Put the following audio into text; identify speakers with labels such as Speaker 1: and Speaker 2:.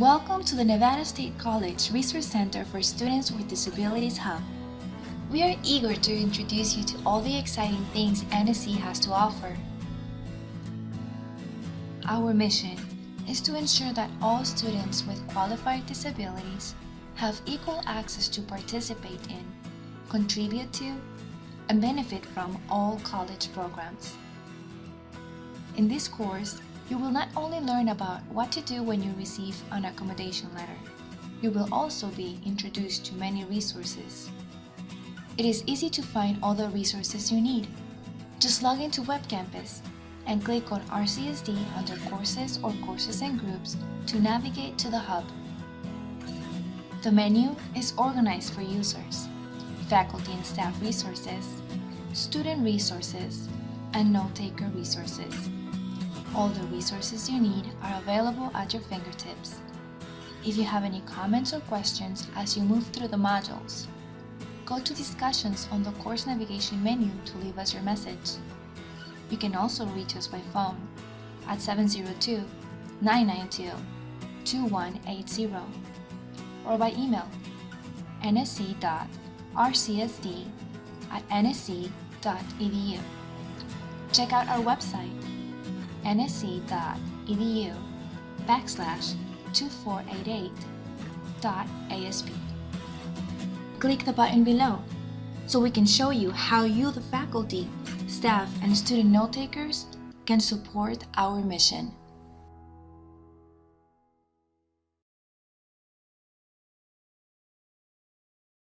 Speaker 1: Welcome to the Nevada State College Resource Center for Students with Disabilities Hub. We are eager to introduce you to all the exciting things NSC has to offer. Our mission is to ensure that all students with qualified disabilities have equal access to participate in, contribute to, and benefit from all college programs. In this course, you will not only learn about what to do when you receive an accommodation letter, you will also be introduced to many resources. It is easy to find all the resources you need. Just log into Web Campus and click on RCSD under Courses or Courses and Groups to navigate to the hub. The menu is organized for users, faculty and staff resources, student resources, and note-taker resources. All the resources you need are available at your fingertips. If you have any comments or questions as you move through the modules, go to Discussions on the Course Navigation menu to leave us your message. You can also reach us by phone at 702-992-2180 or by email nsc.rcsd at nsc.edu. Check out our website nsc.edu backslash 2488.asp. Click the button below so we can show you how you, the faculty, staff, and student note takers can support our mission.